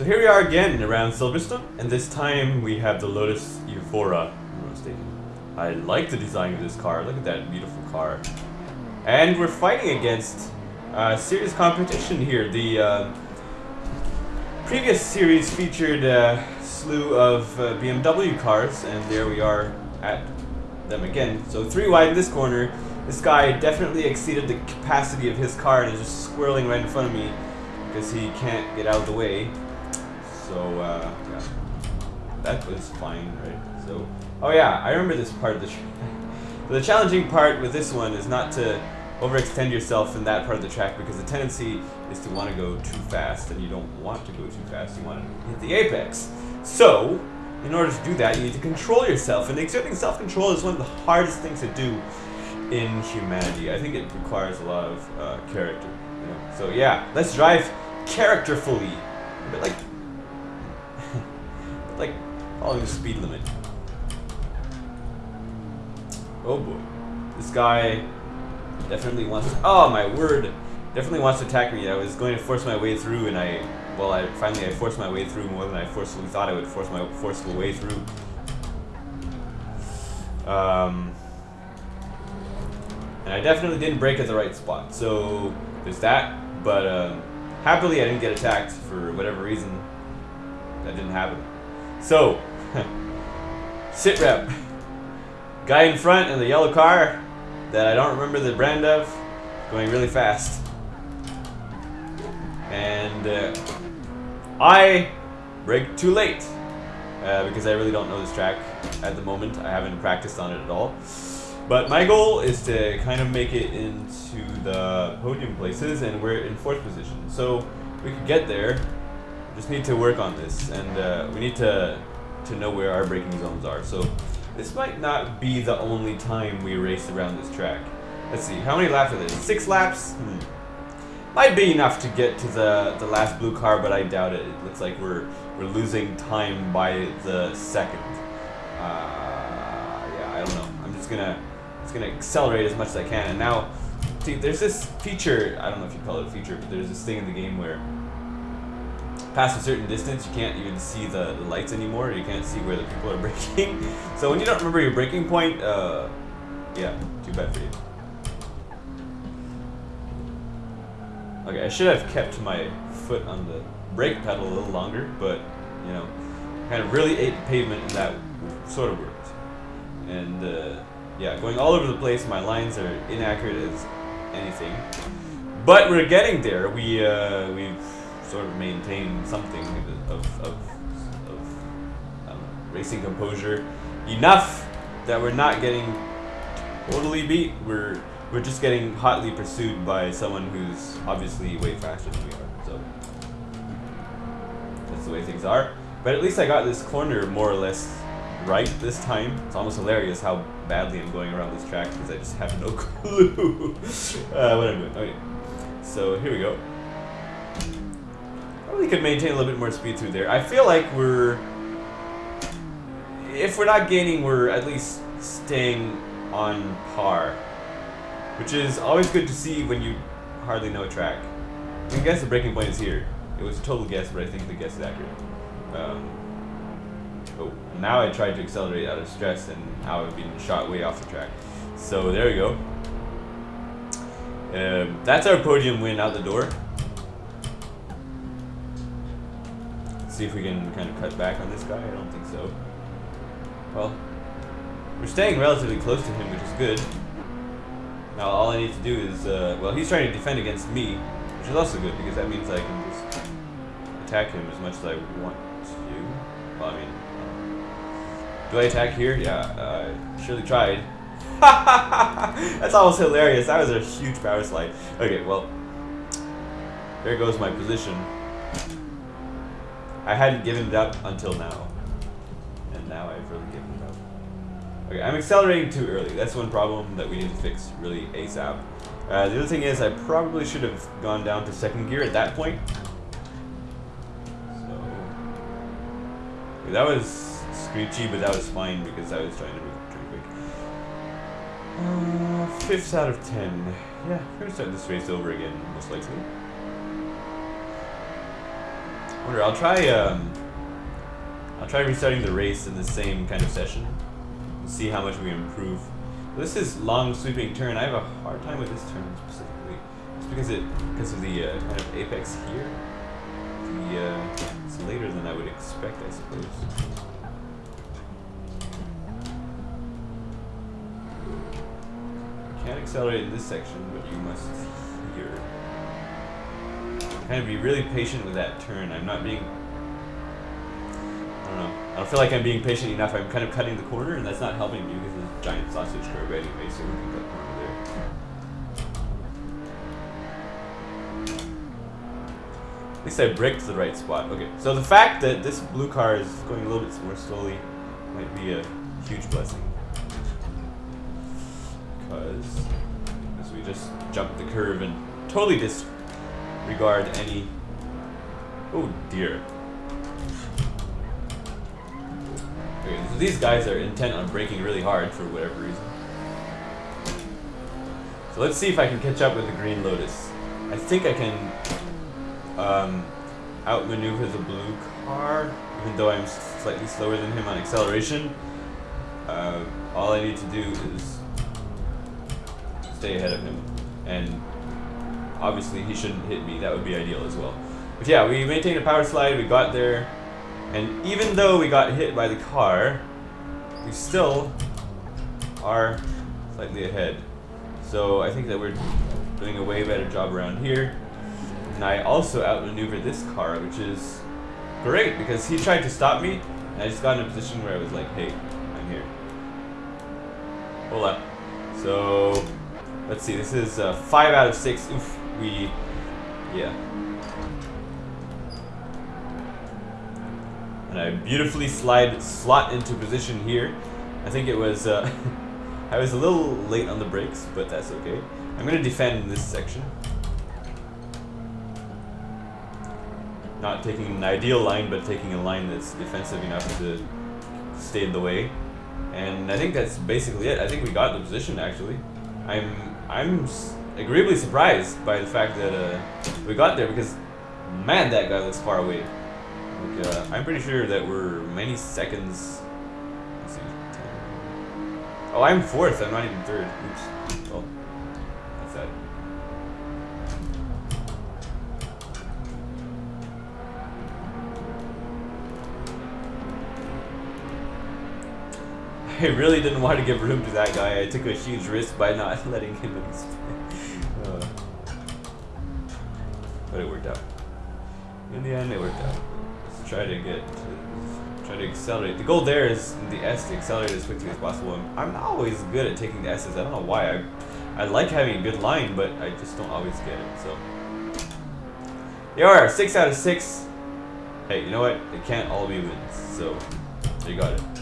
So here we are again around Silverstone, and this time we have the Lotus mistaken. I like the design of this car. Look at that beautiful car. And we're fighting against uh, serious competition here. The uh, previous series featured a slew of uh, BMW cars, and there we are at them again. So three wide in this corner. This guy definitely exceeded the capacity of his car and is just swirling right in front of me because he can't get out of the way. So, uh, yeah. That was fine, right? So, oh yeah, I remember this part of the track. the challenging part with this one is not to overextend yourself in that part of the track because the tendency is to want to go too fast and you don't want to go too fast, you want to hit the apex. So, in order to do that, you need to control yourself, and exerting self-control is one of the hardest things to do in humanity. I think it requires a lot of uh, character. You know? So yeah, let's drive characterfully. A bit like like following the speed limit. Oh boy. This guy definitely wants to, oh my word, definitely wants to attack me. I was going to force my way through and I, well, I finally I forced my way through more than I forcefully thought I would force my forceful way through. Um, and I definitely didn't brake at the right spot. So there's that, but um, happily I didn't get attacked for whatever reason. That didn't happen. So, sit rep. Guy in front in the yellow car that I don't remember the brand of, going really fast. And uh, I brake too late uh, because I really don't know this track at the moment. I haven't practiced on it at all. But my goal is to kind of make it into the podium places, and we're in fourth position. So we could get there. Just need to work on this, and uh, we need to to know where our braking zones are. So this might not be the only time we race around this track. Let's see, how many laps are there? Six laps? Hmm. Might be enough to get to the, the last blue car, but I doubt it. It looks like we're we're losing time by the second. Uh, yeah, I don't know. I'm just gonna just gonna accelerate as much as I can. And now, see, there's this feature. I don't know if you call it a feature, but there's this thing in the game where past a certain distance, you can't even see the, the lights anymore. You can't see where the people are braking. so when you don't remember your braking point, uh, yeah, too bad for you. Okay, I should have kept my foot on the brake pedal a little longer, but, you know, kind of really ate the pavement and that sort of worked. And, uh, yeah, going all over the place, my lines are inaccurate as anything. But we're getting there. We, uh, we've sort of maintain something of, of, of know, racing composure enough that we're not getting totally beat. We're we're just getting hotly pursued by someone who's obviously way faster than we are. So that's the way things are. But at least I got this corner more or less right this time. It's almost hilarious how badly I'm going around this track because I just have no clue uh, what I'm doing. Okay, so here we go. Probably could maintain a little bit more speed through there. I feel like we're, if we're not gaining, we're at least staying on par. Which is always good to see when you hardly know a track. I guess the braking point is here. It was a total guess, but I think the guess is accurate. Um, oh, now I tried to accelerate out of stress, and now I've been shot way off the track. So there we go. Um, that's our podium win out the door. See if we can kind of cut back on this guy. I don't think so. Well, we're staying relatively close to him, which is good. Now all I need to do is, uh, well, he's trying to defend against me, which is also good because that means I can just attack him as much as I want to. Well, I mean, do I attack here? Yeah, I uh, surely tried. That's almost hilarious. That was a huge power slide. Okay, well, there goes my position. I hadn't given it up until now. And now I've really given it up. Okay, I'm accelerating too early. That's one problem that we need to fix really ASAP. Uh, the other thing is I probably should have gone down to second gear at that point. So, okay, that was screechy, but that was fine because I was trying to move pretty quick. Uh, fifth out of ten. Yeah, we're gonna start this race over again, most likely. Wonder, I'll try, um, I'll try restarting the race in the same kind of session. And see how much we improve. This is long sweeping turn. I have a hard time with this turn specifically. It's because it, because of the uh, kind of apex here. The, uh, it's later than I would expect, I suppose. You can't accelerate in this section, but you must here. Kind of be really patient with that turn. I'm not being I don't know. I don't feel like I'm being patient enough. I'm kind of cutting the corner, and that's not helping me because there's a giant sausage curve anyway, so we can cut the corner there. At least I bricked the right spot. Okay, so the fact that this blue car is going a little bit more slowly might be a huge blessing. Because as we just jump the curve and totally disregard any... Oh dear. Okay, so these guys are intent on braking really hard for whatever reason. So let's see if I can catch up with the Green Lotus. I think I can um, outmaneuver the blue car, even though I'm slightly slower than him on acceleration. Uh, all I need to do is stay ahead of him, and obviously he shouldn't hit me. That would be ideal as well. But yeah, we maintained a power slide. We got there. And even though we got hit by the car, we still are slightly ahead. So I think that we're doing a way better job around here. And I also outmaneuvered this car, which is great because he tried to stop me, and I just got in a position where I was like, hey, I'm here. Hold up. So, let's see, this is uh, 5 out of 6. Oof, we, yeah. and I beautifully slide slot into position here. I think it was uh, I was a little late on the brakes, but that's okay. I'm gonna defend this section. Not taking an ideal line, but taking a line that's defensive enough to stay in the way. And I think that's basically it. I think we got the position actually. I'm I'm agreeably surprised by the fact that uh, we got there because man, that guy looks far away. Like, uh, I'm pretty sure that we're many seconds. See. Oh, I'm fourth. I'm not even third. Oops. Well, that's that. I really didn't want to give room to that guy. I took a huge risk by not letting him in. uh, but it worked out. In the end, it worked out Let's try to get to, try to accelerate. The goal there is the S to accelerate as quickly as possible. I'm, I'm not always good at taking the S's. I don't know why. I I like having a good line, but I just don't always get it. So you are six out of six. Hey, you know what? It can't all be wins. So you got it.